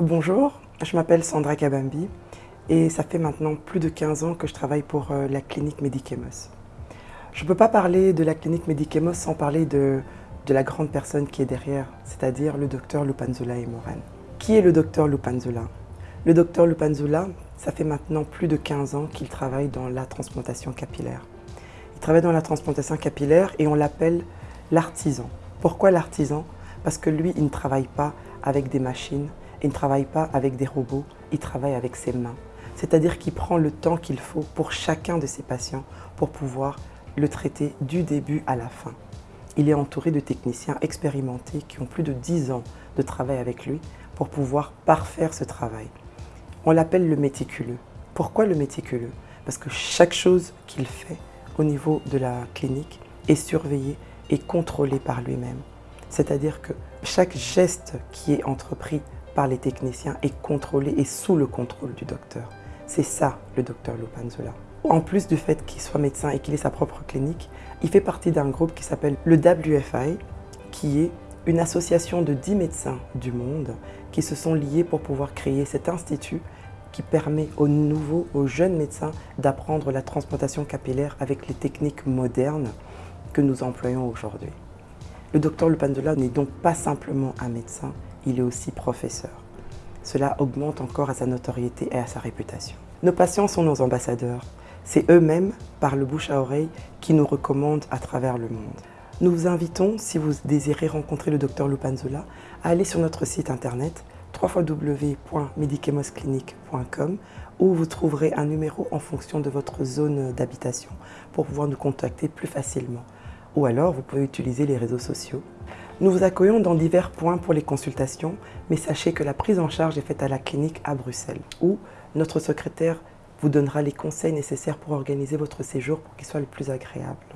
Bonjour, je m'appelle Sandra Kabambi et ça fait maintenant plus de 15 ans que je travaille pour euh, la clinique Medicemos. Je ne peux pas parler de la clinique Medicemos sans parler de, de la grande personne qui est derrière, c'est-à-dire le docteur Lupanzula et Moran. Qui est le docteur Lupanzula Le docteur Lupanzula, ça fait maintenant plus de 15 ans qu'il travaille dans la transplantation capillaire. Il travaille dans la transplantation capillaire et on l'appelle l'artisan. Pourquoi l'artisan? Parce que lui, il ne travaille pas avec des machines, il ne travaille pas avec des robots, il travaille avec ses mains. C'est-à-dire qu'il prend le temps qu'il faut pour chacun de ses patients pour pouvoir le traiter du début à la fin. Il est entouré de techniciens expérimentés qui ont plus de 10 ans de travail avec lui pour pouvoir parfaire ce travail. On l'appelle le méticuleux. Pourquoi le méticuleux? Parce que chaque chose qu'il fait au niveau de la clinique est surveillée et contrôlée par lui-même. C'est-à-dire que chaque geste qui est entrepris par les techniciens est contrôlé et sous le contrôle du docteur. C'est ça le docteur Lupanzola. En plus du fait qu'il soit médecin et qu'il ait sa propre clinique, il fait partie d'un groupe qui s'appelle le WFI, qui est une association de 10 médecins du monde qui se sont liés pour pouvoir créer cet institut qui permet aux nouveaux, aux jeunes médecins d'apprendre la transplantation capillaire avec les techniques modernes que nous employons aujourd'hui. Le docteur Lupandola n'est donc pas simplement un médecin, il est aussi professeur. Cela augmente encore à sa notoriété et à sa réputation. Nos patients sont nos ambassadeurs. C'est eux-mêmes, par le bouche à oreille, qui nous recommandent à travers le monde. Nous vous invitons, si vous désirez rencontrer le docteur Lupanzola, à aller sur notre site internet www.medicamosclinique.com où vous trouverez un numéro en fonction de votre zone d'habitation pour pouvoir nous contacter plus facilement. Ou alors, vous pouvez utiliser les réseaux sociaux. Nous vous accueillons dans divers points pour les consultations, mais sachez que la prise en charge est faite à la clinique à Bruxelles, où notre secrétaire vous donnera les conseils nécessaires pour organiser votre séjour pour qu'il soit le plus agréable.